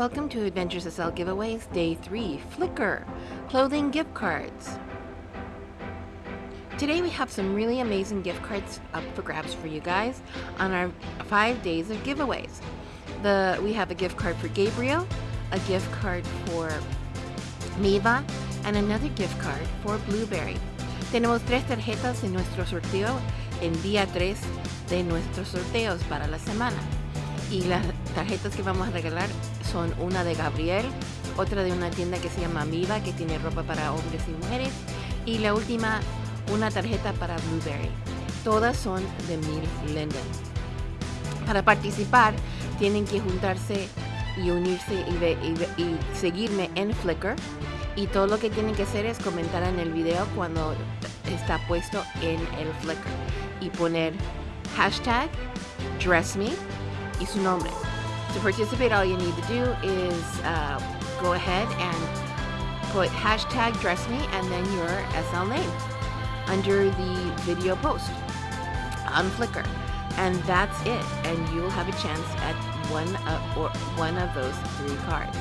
Welcome to Adventures SL Giveaways Day 3 Flickr Clothing Gift Cards. Today we have some really amazing gift cards up for grabs for you guys on our 5 days of giveaways. The We have a gift card for Gabriel, a gift card for Miva, and another gift card for Blueberry. Tenemos tres tarjetas en nuestro sorteo en día 3 de nuestros sorteos para la semana. Y las tarjetas que vamos a regalar son una de Gabriel, otra de una tienda que se llama Miva, que tiene ropa para hombres y mujeres, y la última, una tarjeta para Blueberry. Todas son de Mil Linden. Para participar, tienen que juntarse y unirse y, y seguirme en Flickr. Y todo lo que tienen que hacer es comentar en el video cuando está puesto en el Flickr y poner hashtag DressMe y su nombre. To participate, all you need to do is uh, go ahead and put hashtag DressMe and then your SL name under the video post on Flickr. And that's it. And you'll have a chance at one of, or one of those three cards.